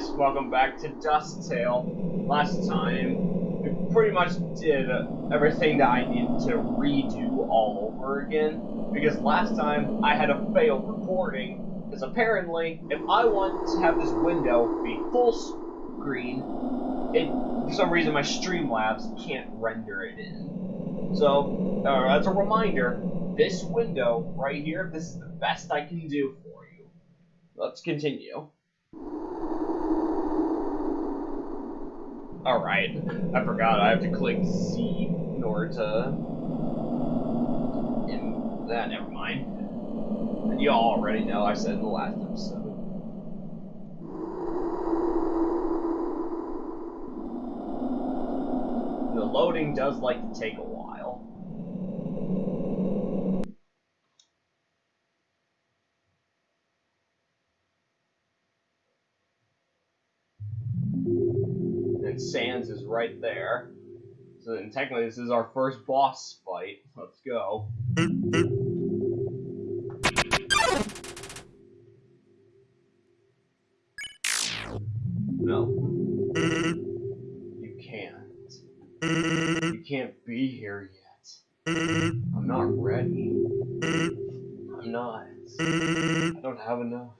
Guys, welcome back to Dust Tale. Last time, we pretty much did everything that I needed to redo all over again. Because last time, I had a failed recording. Because apparently, if I want to have this window be full screen, it for some reason my Streamlabs can't render it in. So, uh, as a reminder, this window right here, this is the best I can do for you. Let's continue. Alright, I forgot I have to click Z in order to... In that, never mind. You all already know, I said in the last episode. The loading does like to take a And Sans is right there. So then technically this is our first boss fight. Let's go. No. You can't. You can't be here yet. I'm not ready. I'm not. I don't have enough.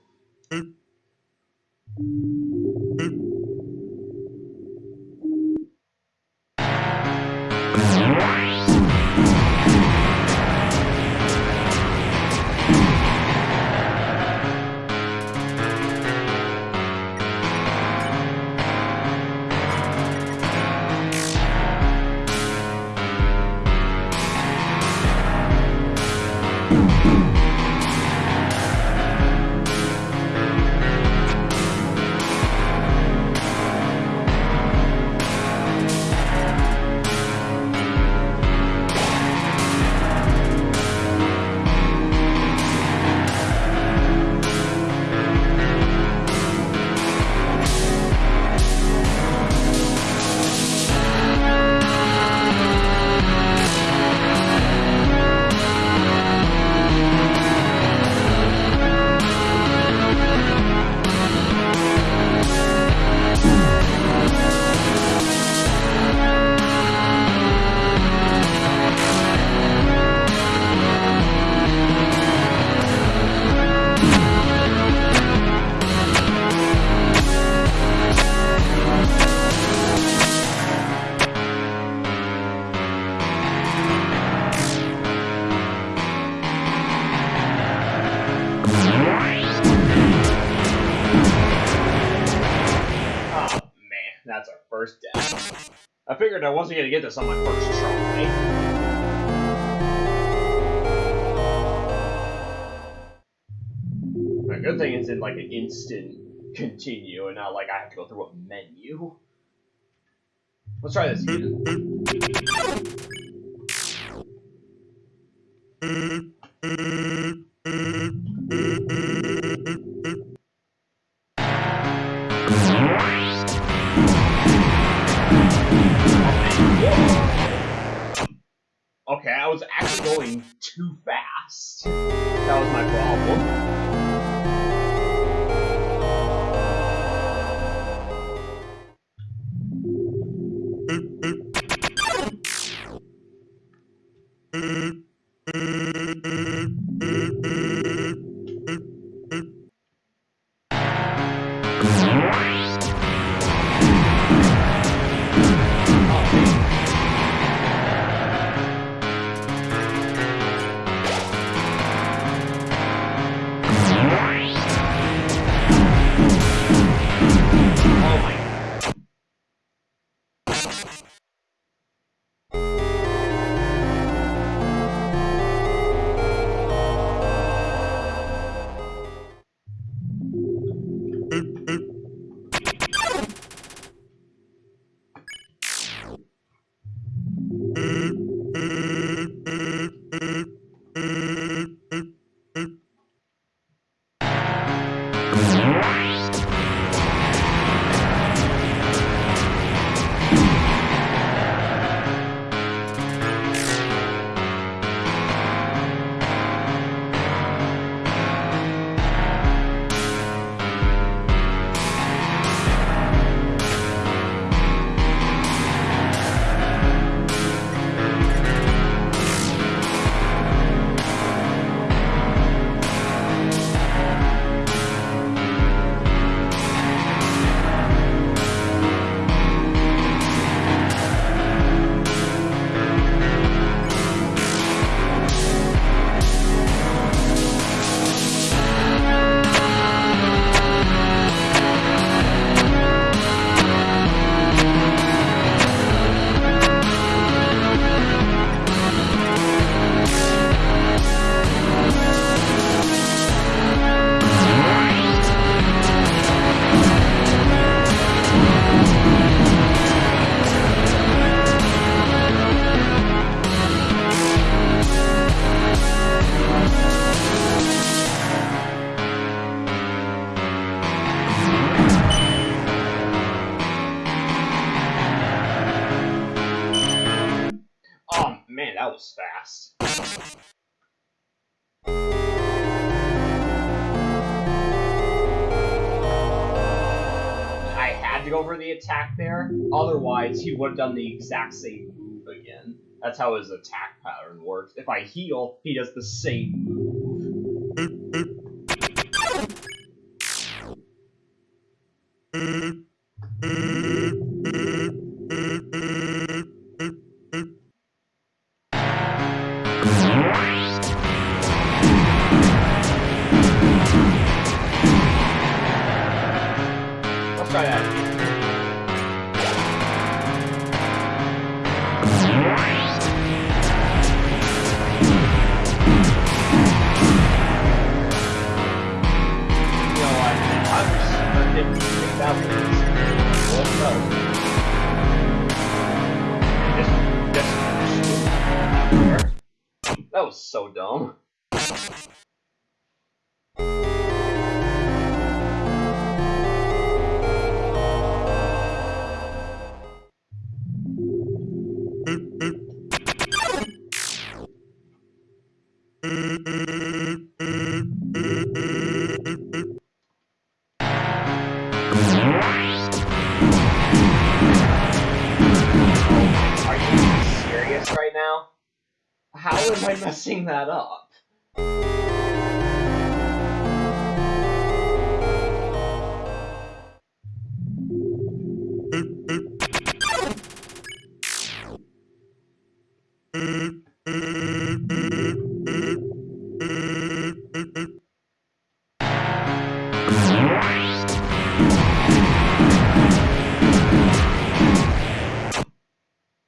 Figured I wasn't gonna get this on my first try. The good thing is in like an instant continue and not like I have to go through a menu. Let's try this again. Was fast. I had to go for the attack there, otherwise he would have done the exact same move again. That's how his attack pattern works. If I heal, he does the same move. That was so dumb. How am I messing that up?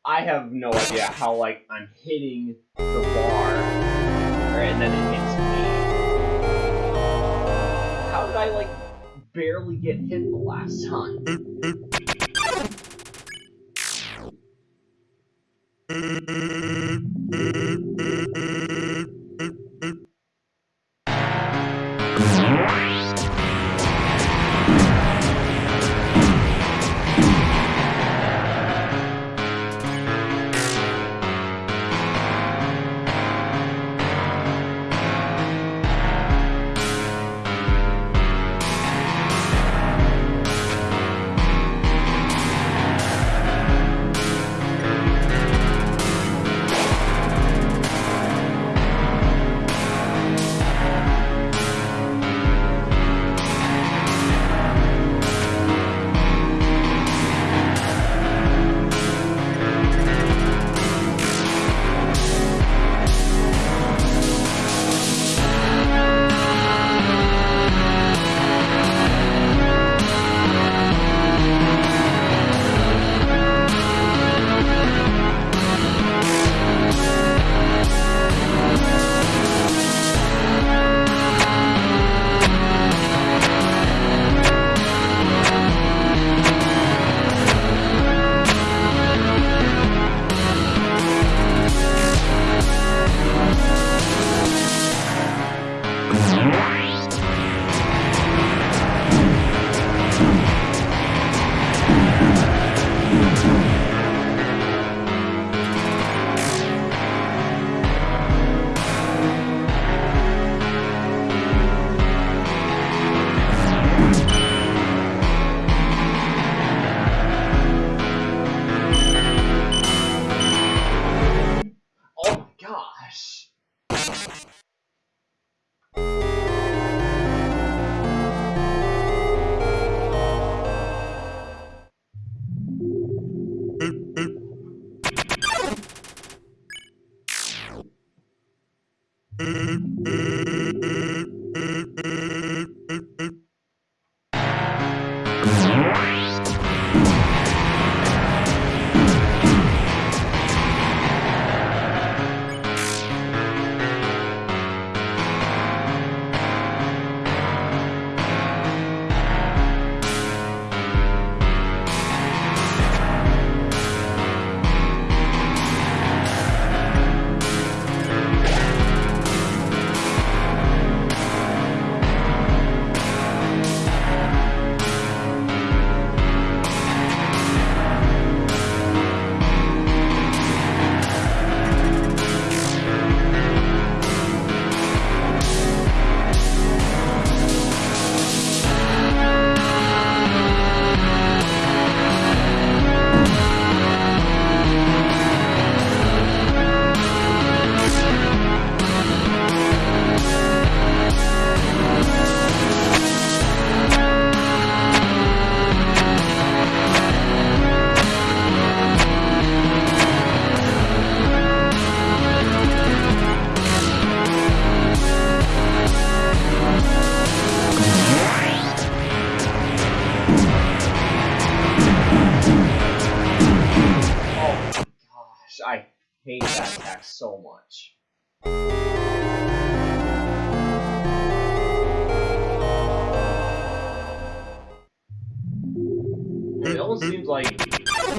I have no idea how like I'm hitting barely get hit the last time?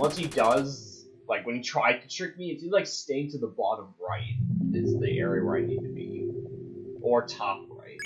Once he does, like when he tried to trick me, if he like staying to the bottom right is the area where I need to be. Or top right.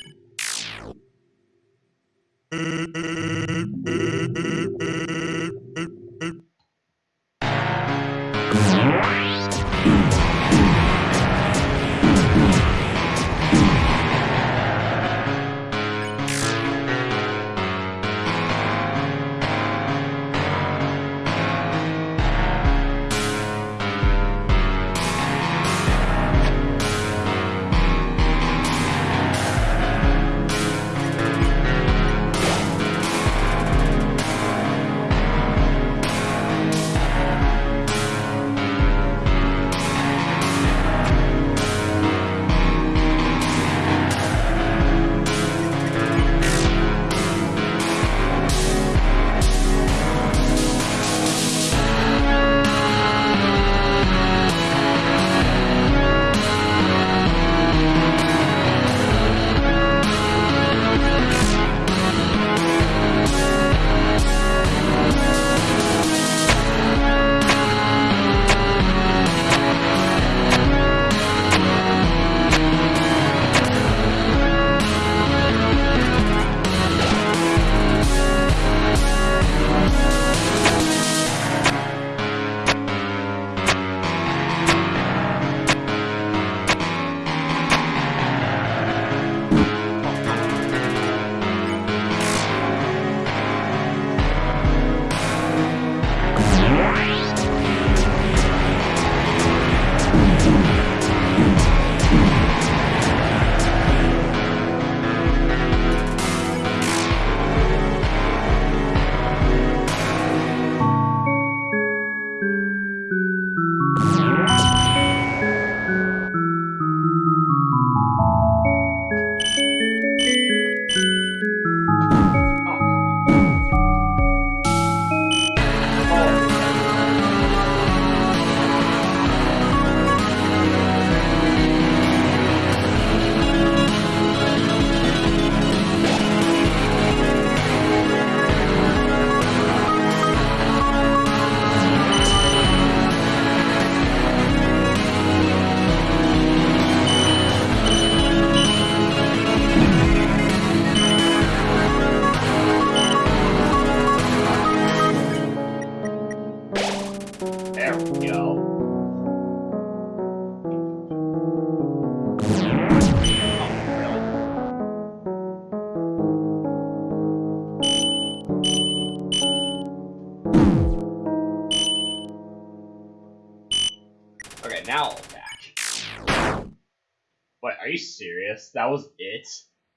Serious? That was it?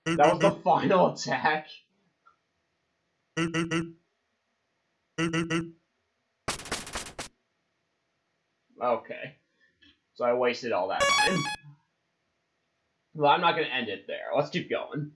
Mm-hmm. That was the final attack? Mm-hmm. Mm-hmm. Okay. So I wasted all that time. Well, I'm not gonna end it there. Let's keep going.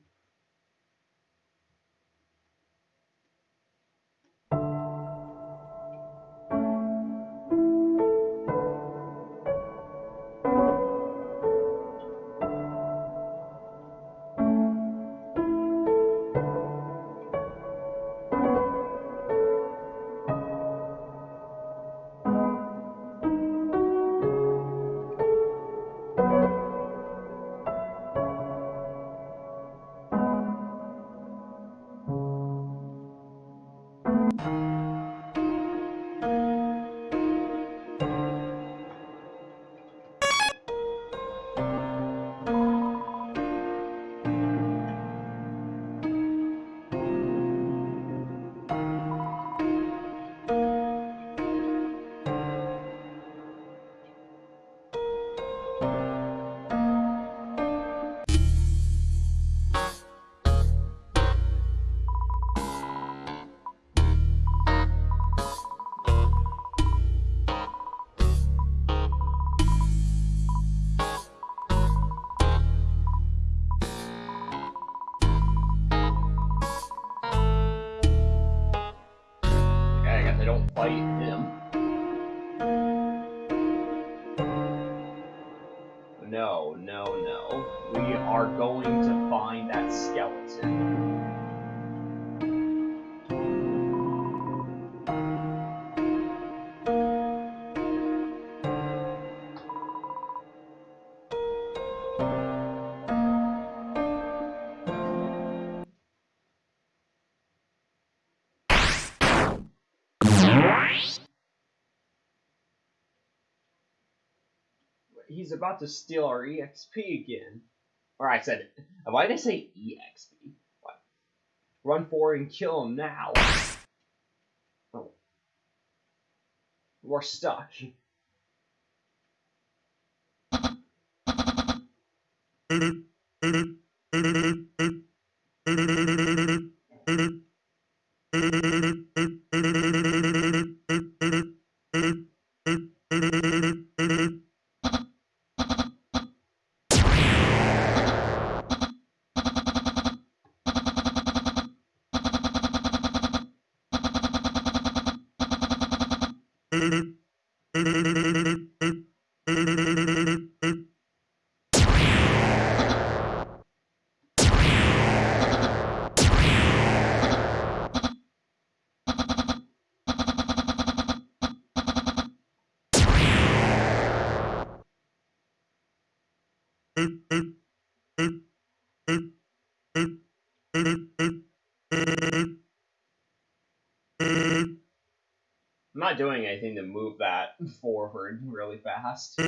He's about to steal our EXP again. Or I said, why did I say EXP? What? Run forward and kill him now. Oh. We're stuck. I'm not doing anything to move that forward really fast.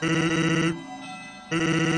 Beep. Beep.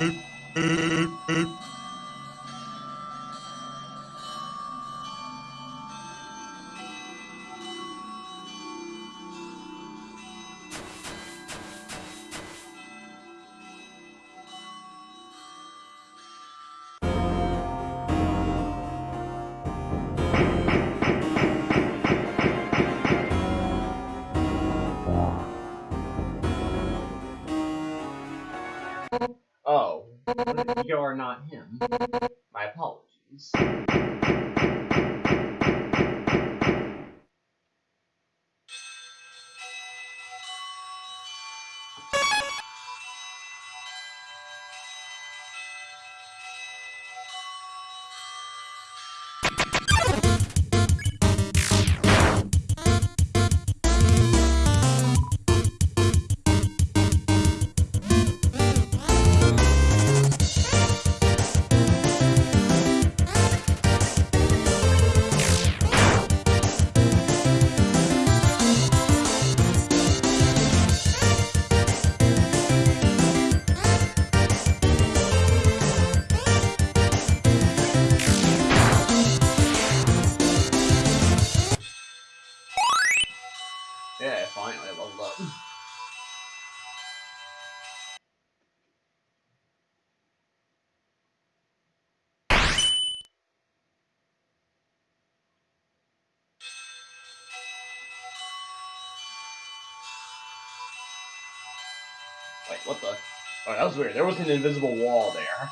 Wait, what the? Oh, that was weird. There was an invisible wall there.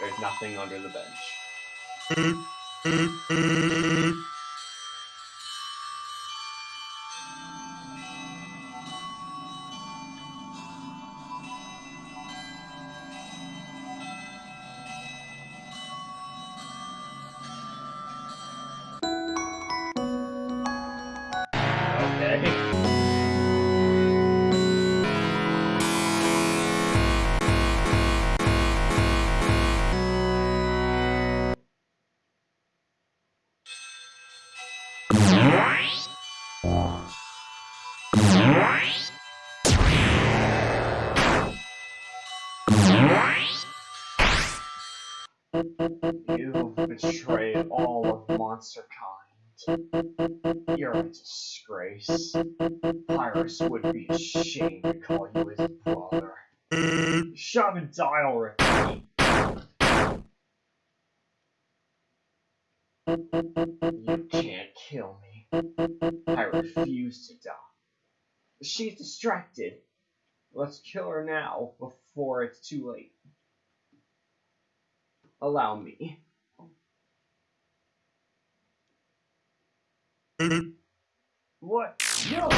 There's nothing under the bench. You've betrayed all of monster kind. You're a disgrace. Pyrus would be ashamed to call you his brother. Shove die already. You can't kill me. I refuse to die. She's distracted. Let's kill her now before it's too late. Allow me. What? No!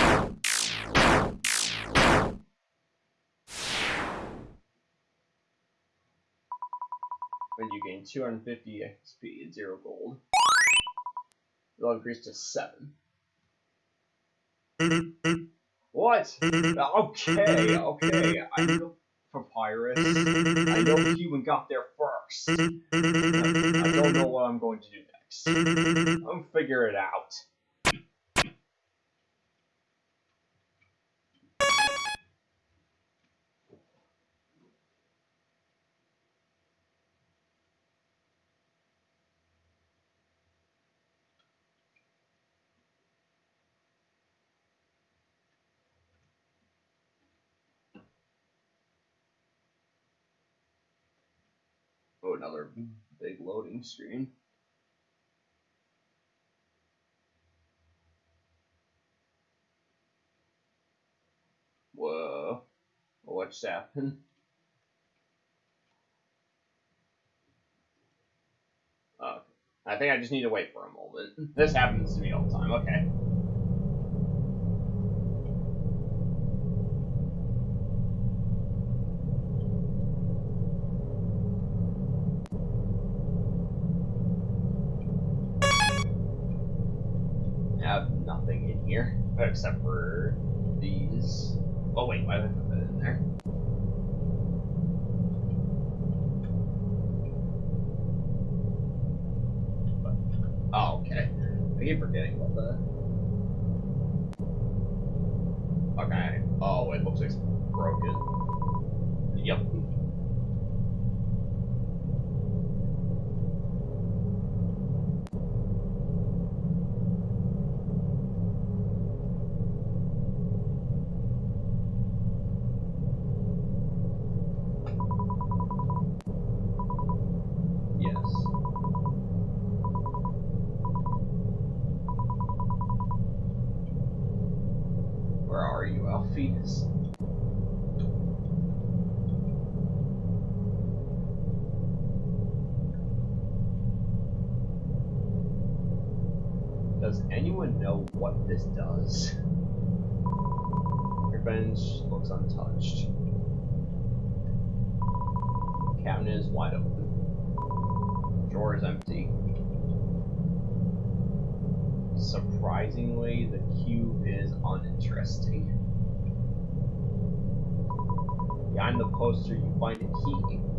When you gain 250 XP and 0 gold. It will increase to 7. What? Okay, okay. I know Papyrus. I know Human got there I, I don't know what I'm going to do next. I'll figure it out. Another big loading screen. Whoa. What's happened? Oh, I think I just need to wait for a moment. This happens to me all the time. Okay. Here except for these. Oh wait, why did I put that in there? Oh, okay. I keep forgetting about that. Okay. Oh, it looks like it's broken. Yep. Yes. Where are you, Alphys? Does anyone know what this does? Your bench looks untouched. Cabinet is wide open. Drawer is empty. Surprisingly, the cube is uninteresting. Behind the poster, you find a key.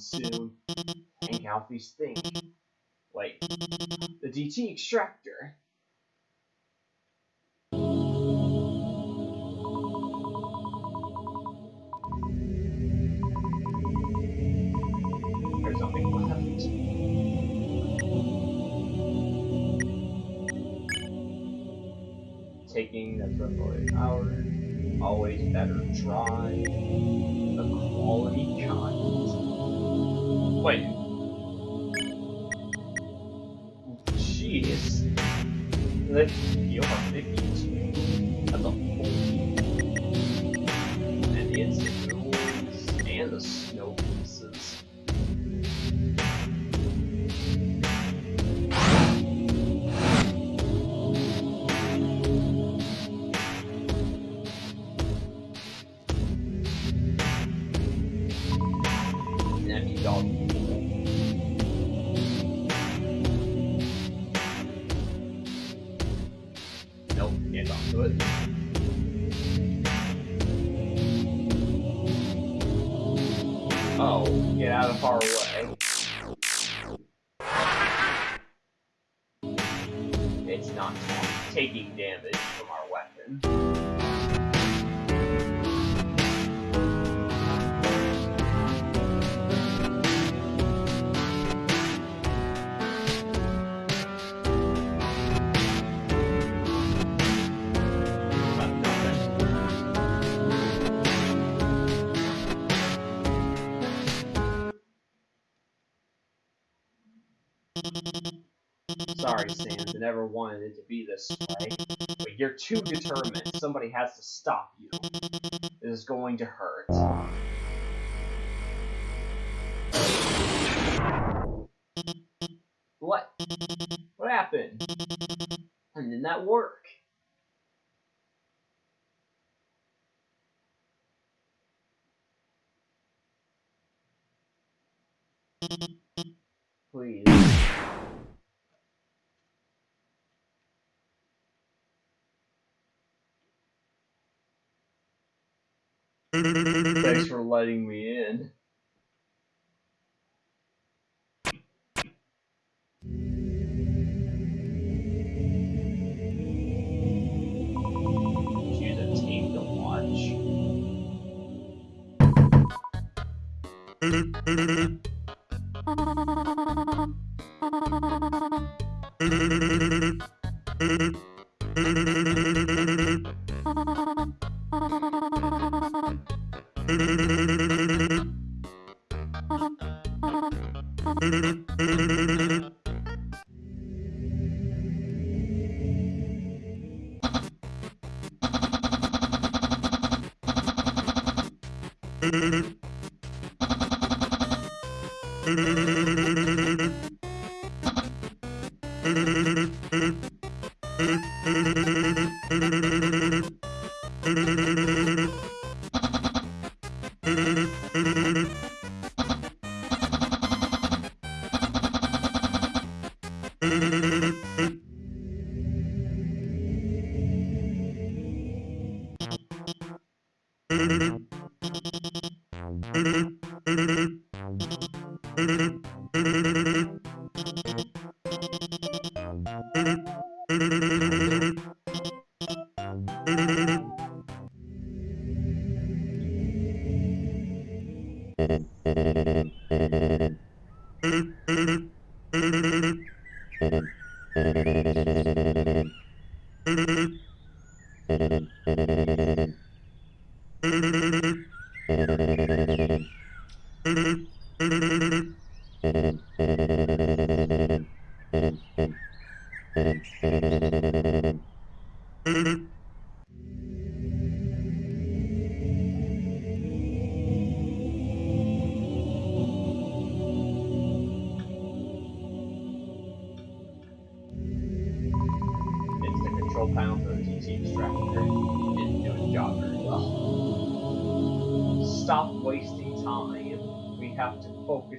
Sure to get in soon. Hank Alphys's thing. Wait. The DT extractor. There's nothing left. Taking that's roughly an hour. Always better dry. The quality kind. Wait. Jeez. Sorry, Sans, I never wanted it to be this way. But you're too determined. Somebody has to stop you. This is going to hurt. What? What happened? And did that work? Please. Thanks for letting me in. Choose a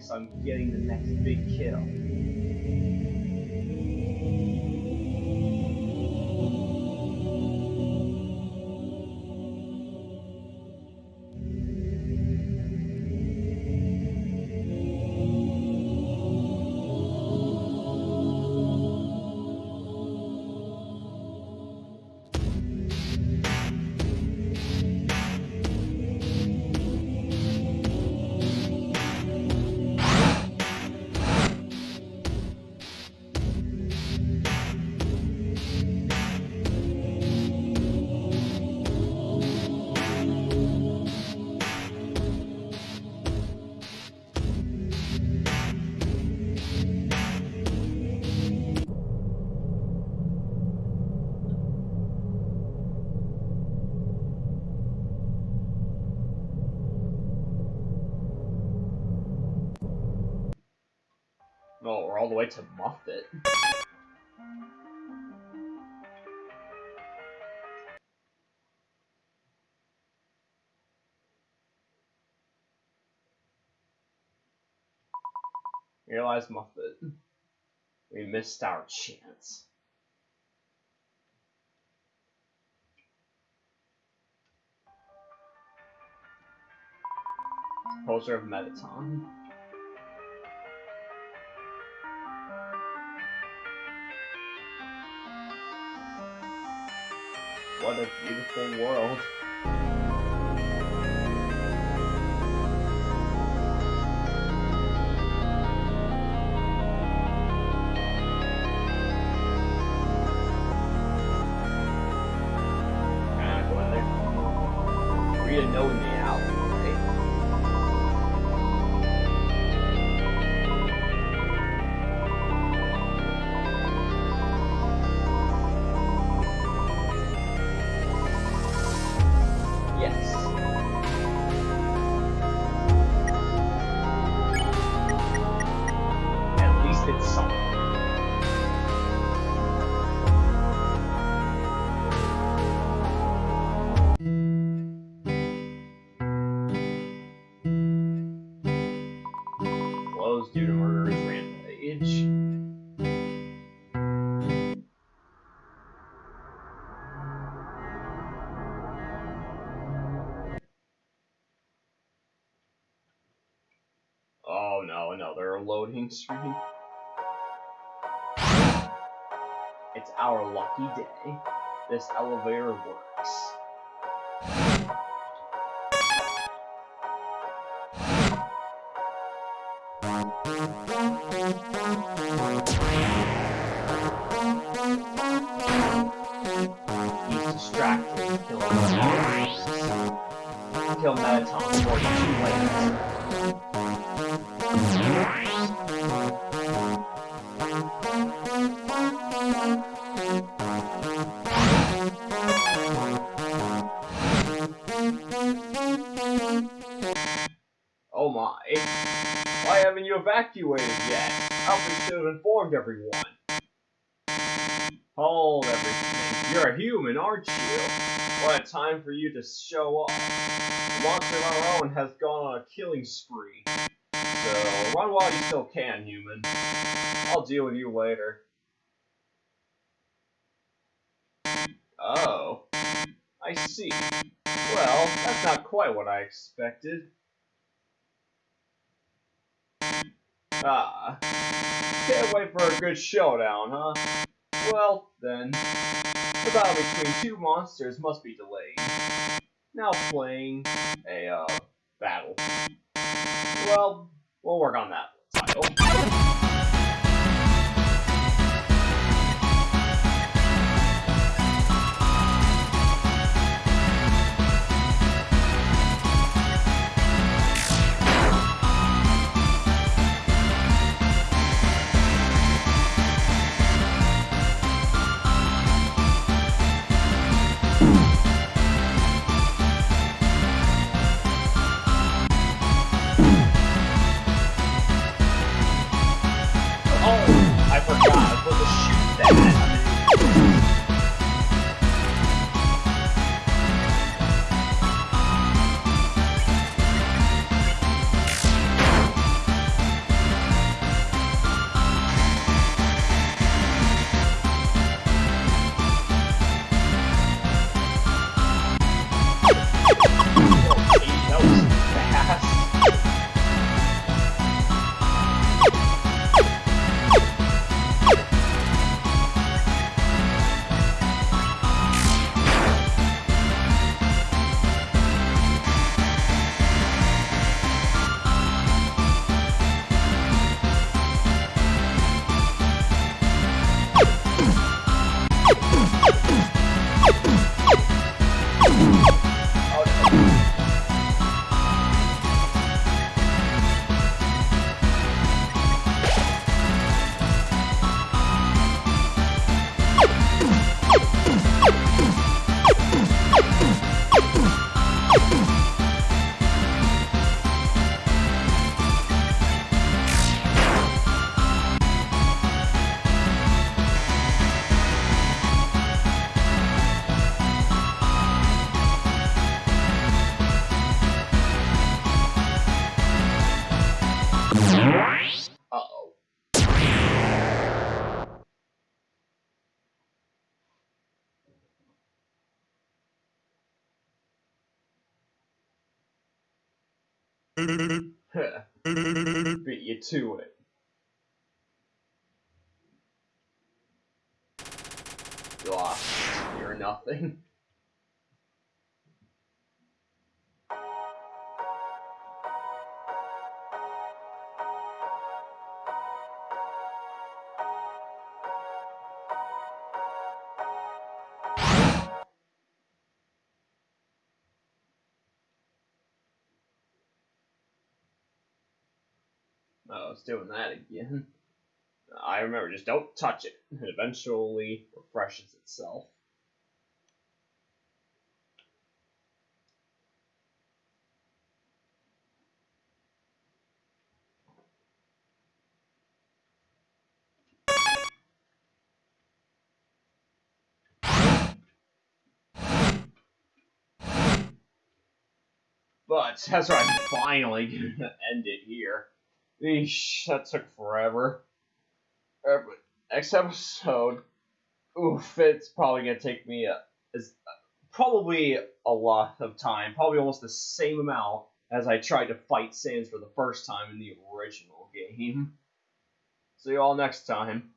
focus all the way to Muffet. Realize Muffet. We missed our chance. Poster of Mettaton. What a beautiful world. Loading screen. It's our lucky day. This elevator works. He's distracted. Kill him. Kill Mettaton before it's too informed everyone. Hold everything. You're a human, aren't you? What a time for you to show off. The monster of our own has gone on a killing spree. So, run while you still can, human. I'll deal with you later. Oh. I see. Well, that's not quite what I expected. Ah. Can't wait for a good showdown, huh? Well, then. The battle between two monsters must be delayed. Now playing a, uh, battle. Well, we'll work on that title. Beat you to it. Lost. You're nothing. It's doing that again. I remember, just don't touch it. It eventually refreshes itself. But that's right, finally gonna end it here. Eesh, that took forever. Uh, next episode, oof, it's probably gonna take me a, is probably a lot of time, probably almost the same amount as I tried to fight Sans for the first time in the original game. See you all next time.